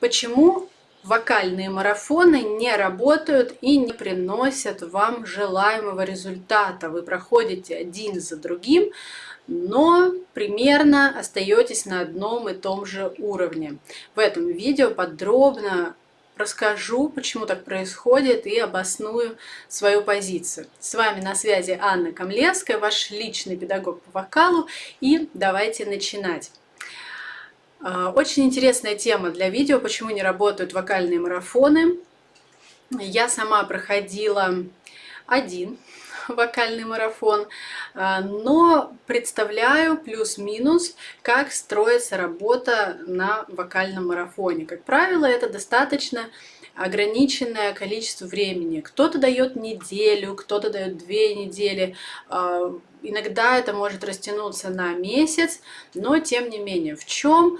Почему вокальные марафоны не работают и не приносят вам желаемого результата? Вы проходите один за другим, но примерно остаетесь на одном и том же уровне. В этом видео подробно расскажу, почему так происходит и обосную свою позицию. С вами на связи Анна Камлевская, ваш личный педагог по вокалу, и давайте начинать. А, очень интересная тема для видео, почему не работают вокальные марафоны. Я сама проходила один вокальный марафон, а, но представляю плюс-минус, как строится работа на вокальном марафоне. Как правило, это достаточно ограниченное количество времени. Кто-то дает неделю, кто-то дает две недели. Иногда это может растянуться на месяц, но тем не менее, в чем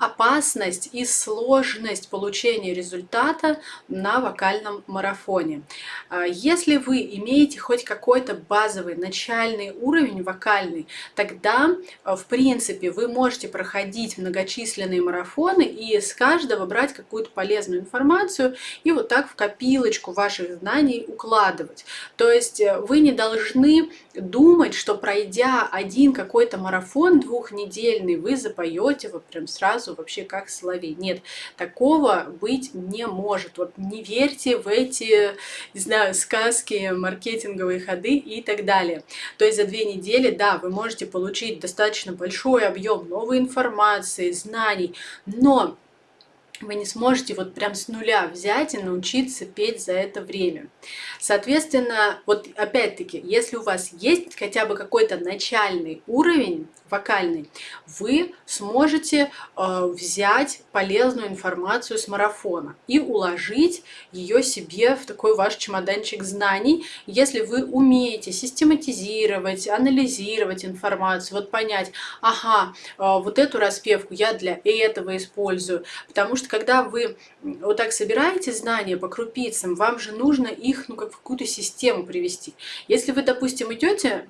опасность и сложность получения результата на вокальном марафоне. А, если вы имеете хоть какой-то базовый начальный уровень вокальный, тогда, а, в принципе, вы можете проходить многочисленные марафоны и с каждого брать какую-то полезную информацию и вот так в копилочку ваших знаний укладывать. То есть э, вы не должны думать, что пройдя один какой-то марафон двухнедельный, вы запоете вот прям сразу вообще как соловей. Нет, такого быть не может. Вот не верьте в эти, не знаю, сказки, маркетинговые ходы и так далее. То есть за две недели, да, вы можете получить достаточно большой объем новой информации, знаний, но вы не сможете вот прям с нуля взять и научиться петь за это время. Соответственно, вот опять-таки, если у вас есть хотя бы какой-то начальный уровень вокальный, вы сможете э, взять полезную информацию с марафона и уложить ее себе в такой ваш чемоданчик знаний, если вы умеете систематизировать, анализировать информацию, вот понять, ага, э, вот эту распевку я для этого использую, потому что когда вы вот так собираете знания по крупицам, вам же нужно их ну, как в какую-то систему привести. Если вы, допустим, идете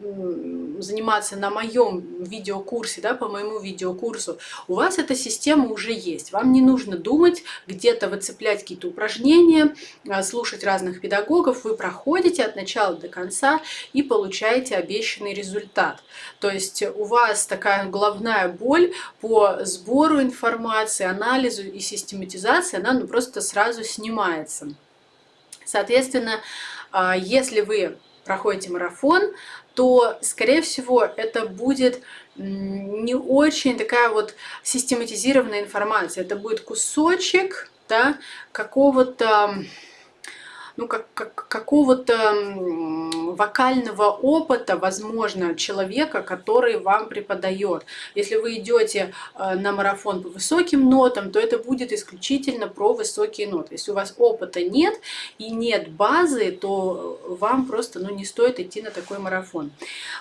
заниматься на моем видеокурсе, да, по моему видеокурсу, у вас эта система уже есть. Вам не нужно думать, где-то выцеплять какие-то упражнения, а, слушать разных педагогов. Вы проходите от начала до конца и получаете обещанный результат. То есть у вас такая головная боль по сбору информации, анализу и систематизации, она ну, просто сразу снимается. Соответственно, а, если вы проходите марафон, то, скорее всего, это будет не очень такая вот систематизированная информация. Это будет кусочек да, какого-то ну, как, как, какого-то вокального опыта, возможно, человека, который вам преподает. Если вы идете э, на марафон по высоким нотам, то это будет исключительно про высокие ноты. Если у вас опыта нет и нет базы, то вам просто ну, не стоит идти на такой марафон.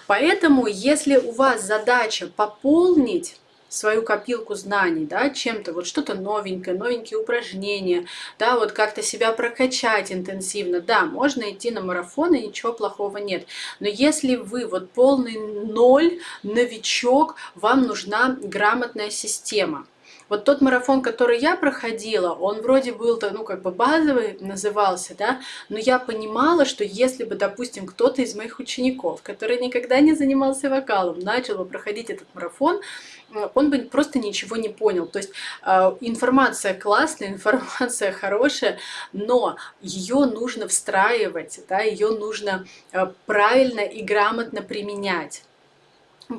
Поэтому, если у вас задача пополнить свою копилку знаний, да, чем-то, вот что-то новенькое, новенькие упражнения, да, вот как-то себя прокачать интенсивно, да, можно идти на марафон, и ничего плохого нет. Но если вы вот полный ноль, новичок, вам нужна грамотная система. Вот тот марафон, который я проходила, он вроде был, ну, как бы базовый назывался, да, но я понимала, что если бы, допустим, кто-то из моих учеников, который никогда не занимался вокалом, начал бы проходить этот марафон, он бы просто ничего не понял. То есть э, информация классная, информация хорошая, но ее нужно встраивать, да, ее нужно э, правильно и грамотно применять.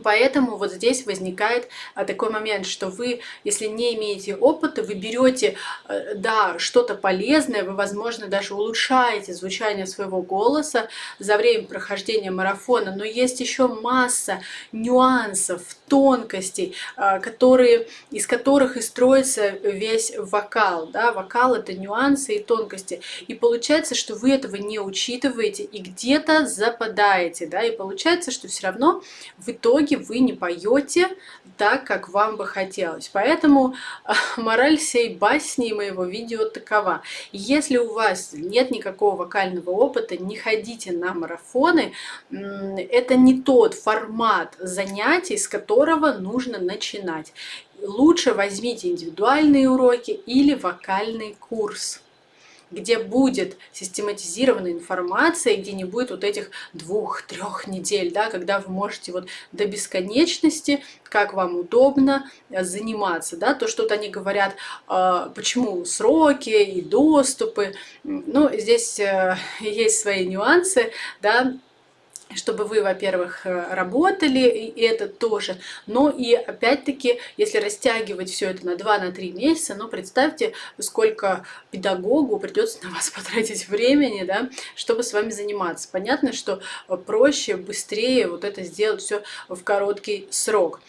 Поэтому вот здесь возникает а, такой момент, что вы, если не имеете опыта, вы берете, э, да, что-то полезное, вы, возможно, даже улучшаете звучание своего голоса за время прохождения марафона, но есть еще масса нюансов, тонкостей, а, которые, из которых и строится весь вокал. Да? Вокал — это нюансы и тонкости. И получается, что вы этого не учитываете и где-то западаете. Да? И получается, что все равно в итоге итоге вы не поете так, как вам бы хотелось. Поэтому мораль сей басни моего видео такова. Если у вас нет никакого вокального опыта, не ходите на марафоны. Это не тот формат занятий, с которого нужно начинать. Лучше возьмите индивидуальные уроки или вокальный курс где будет систематизированная информация, где не будет вот этих двух-трех недель, да, когда вы можете вот до бесконечности, как вам удобно э, заниматься, да, то что-то они говорят, э, почему сроки и доступы, ну, здесь э, есть свои нюансы, да, чтобы вы, во-первых, э, работали, и это тоже. Но и опять-таки, если растягивать все это на 2-3 на месяца, ну представьте, сколько педагогу придется на вас потратить времени, да, чтобы с вами заниматься. Понятно, что проще, быстрее вот это сделать все в короткий срок.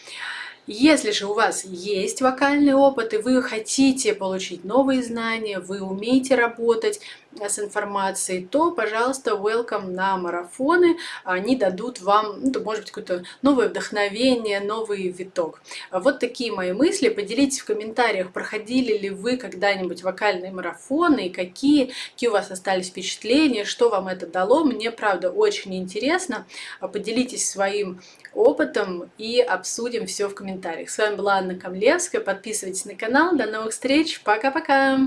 Если же у вас есть вокальный опыт, и вы хотите получить новые знания, вы умеете работать с информацией, то, пожалуйста, welcome на марафоны. Они дадут вам, ну, может быть, какое-то новое вдохновение, новый виток. Вот такие мои мысли. Поделитесь в комментариях, проходили ли вы когда-нибудь вокальные марафоны, и какие, какие у вас остались впечатления, что вам это дало. Мне, правда, очень интересно. Поделитесь своим опытом и обсудим все в комментариях. С вами была Анна Камлевская. Подписывайтесь на канал. До новых встреч. Пока-пока!